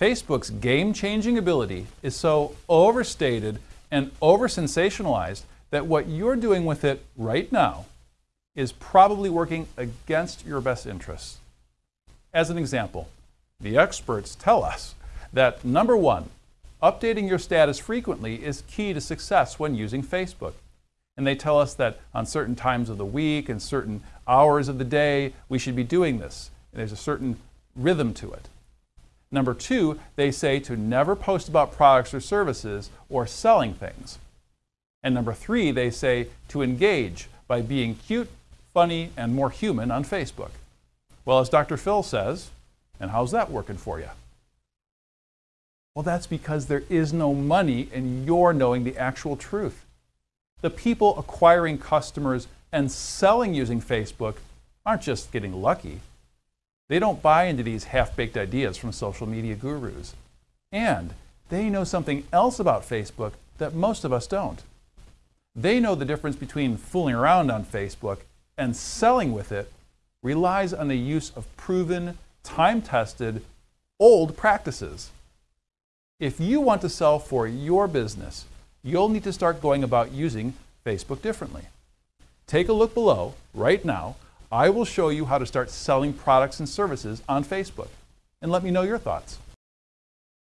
Facebook's game-changing ability is so overstated and over-sensationalized that what you're doing with it right now is probably working against your best interests. As an example, the experts tell us that number one, updating your status frequently is key to success when using Facebook. And they tell us that on certain times of the week and certain hours of the day, we should be doing this. And there's a certain rhythm to it. Number two, they say to never post about products or services or selling things. And number three, they say to engage by being cute, funny, and more human on Facebook. Well, as Dr. Phil says, and how's that working for you? Well, that's because there is no money in your knowing the actual truth. The people acquiring customers and selling using Facebook aren't just getting lucky. They don't buy into these half-baked ideas from social media gurus. And they know something else about Facebook that most of us don't. They know the difference between fooling around on Facebook and selling with it relies on the use of proven, time-tested, old practices. If you want to sell for your business, you'll need to start going about using Facebook differently. Take a look below right now. I will show you how to start selling products and services on Facebook. And let me know your thoughts.